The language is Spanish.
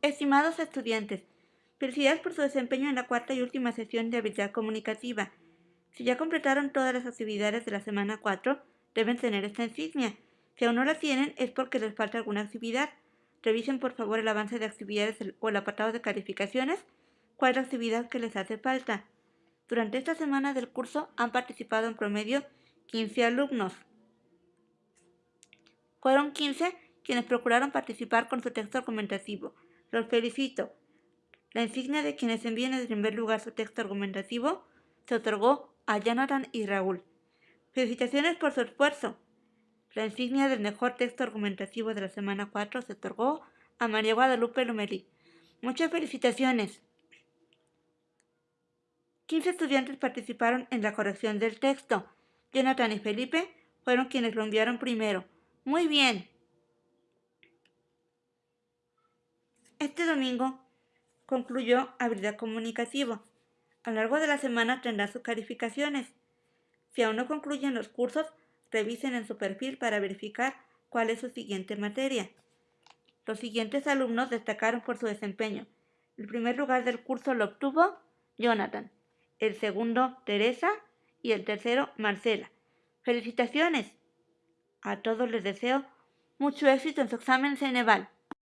Estimados estudiantes, felicidades por su desempeño en la cuarta y última sesión de habilidad comunicativa. Si ya completaron todas las actividades de la semana 4, deben tener esta insignia. Si aún no la tienen, es porque les falta alguna actividad. Revisen por favor el avance de actividades o el apartado de calificaciones, cuál es la actividad que les hace falta. Durante esta semana del curso han participado en promedio 15 alumnos. Fueron 15 quienes procuraron participar con su texto argumentativo. Los felicito. La insignia de quienes envíen en primer lugar su texto argumentativo se otorgó a Jonathan y Raúl. Felicitaciones por su esfuerzo. La insignia del mejor texto argumentativo de la semana 4 se otorgó a María Guadalupe Lomelí. Muchas felicitaciones. 15 estudiantes participaron en la corrección del texto. Jonathan y Felipe fueron quienes lo enviaron primero. Muy bien. Este domingo concluyó habilidad comunicativa. A lo largo de la semana tendrá sus calificaciones. Si aún no concluyen los cursos, revisen en su perfil para verificar cuál es su siguiente materia. Los siguientes alumnos destacaron por su desempeño. El primer lugar del curso lo obtuvo Jonathan, el segundo Teresa y el tercero Marcela. ¡Felicitaciones! A todos les deseo mucho éxito en su examen Ceneval.